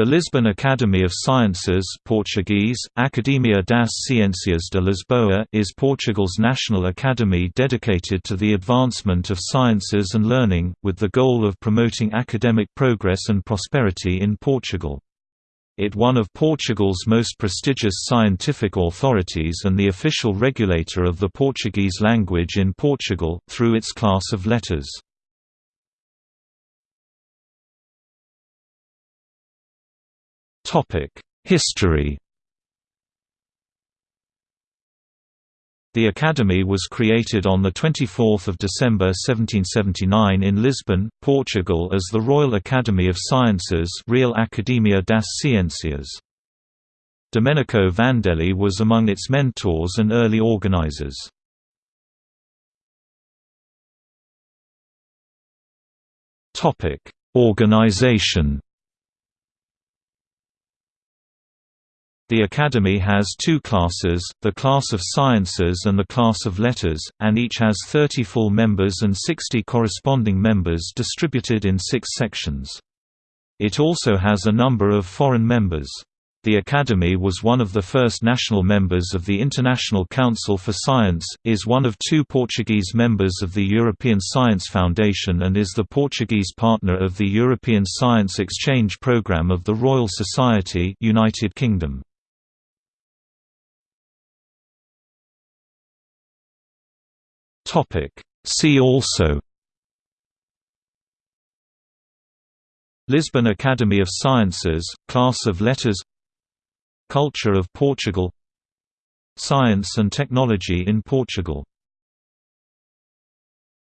The Lisbon Academy of Sciences Portuguese, Academia das Ciências de Lisboa is Portugal's national academy dedicated to the advancement of sciences and learning, with the goal of promoting academic progress and prosperity in Portugal. It one of Portugal's most prestigious scientific authorities and the official regulator of the Portuguese language in Portugal, through its class of letters. History The Academy was created on 24 December 1779 in Lisbon, Portugal as the Royal Academy of Sciences Real Academia das Ciências. Domenico Vandelli was among its mentors and early organizers. Organization The Academy has two classes, the class of Sciences and the class of Letters, and each has 30 full members and 60 corresponding members distributed in six sections. It also has a number of foreign members. The Academy was one of the first national members of the International Council for Science, is one of two Portuguese members of the European Science Foundation and is the Portuguese partner of the European Science Exchange Programme of the Royal Society United Kingdom. Topic. See also Lisbon Academy of Sciences, Class of Letters Culture of Portugal Science and technology in Portugal